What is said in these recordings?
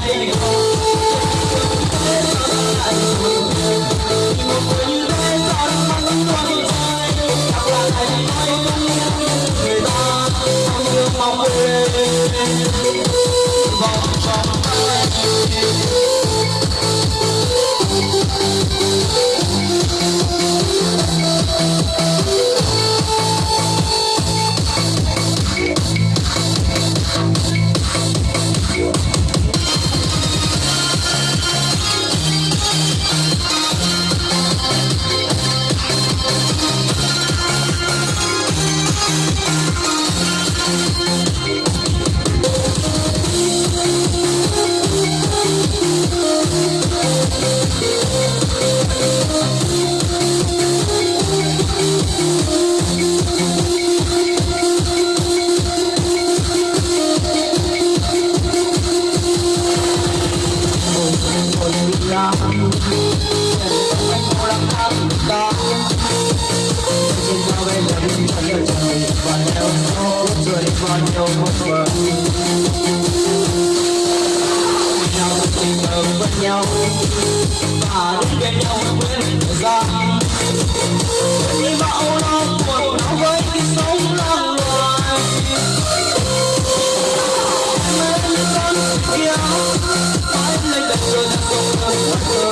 There you go. cười và nhau Lúc cười và nhau một bờ Nhau tình ở bên nhau Và đứng bên nhau quên thời gian Đi bao lâu cuộc nó với sống lang loài Em ơi con kia Phải lên đất rồi đặt cuộc đời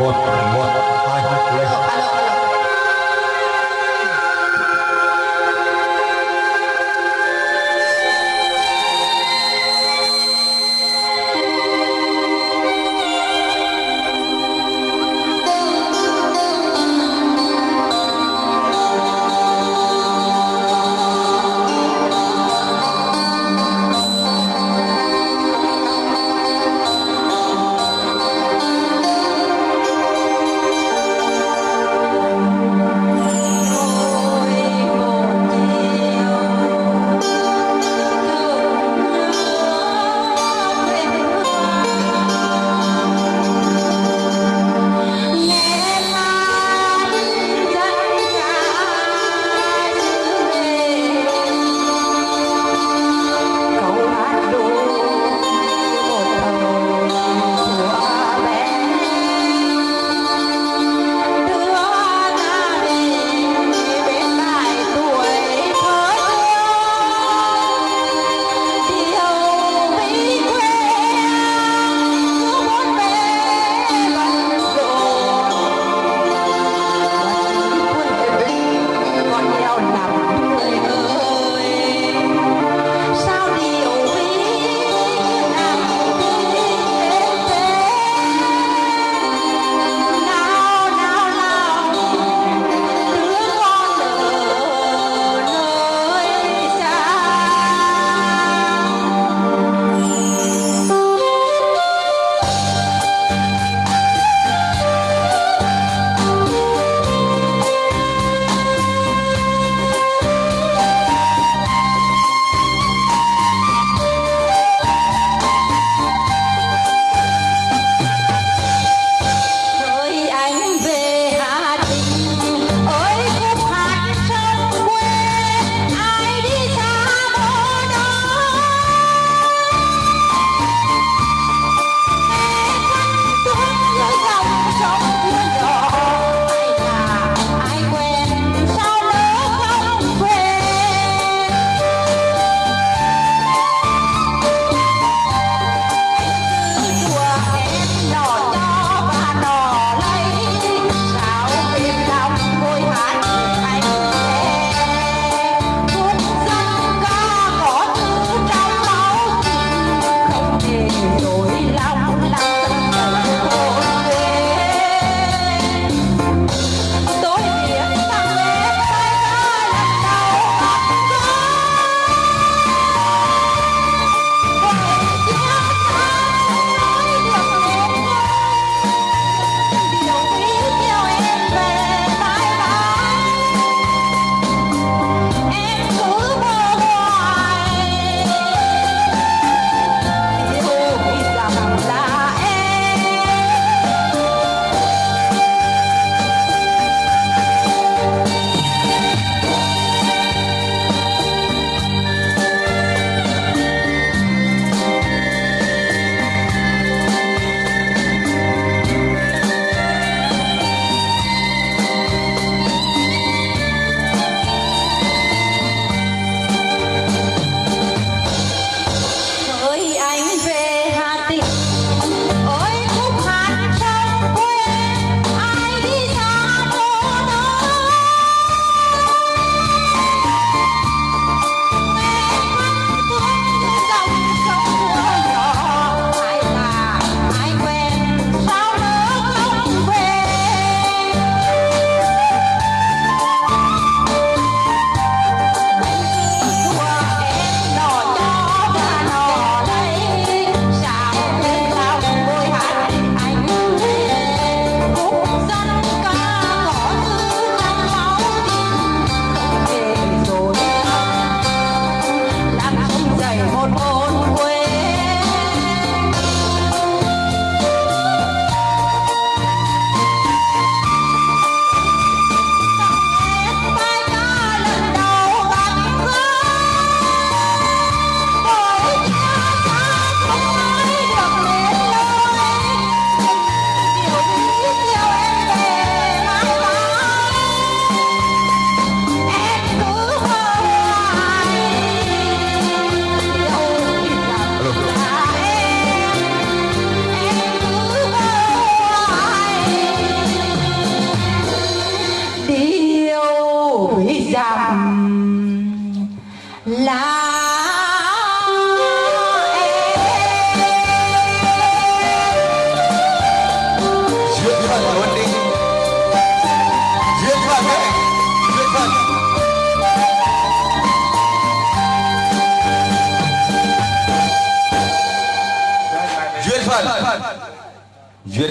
What?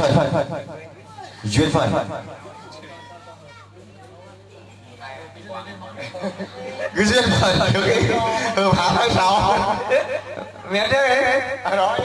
Phận duyên phận cái duyên phận được hợp pháp tháng sáu mẹ thế đó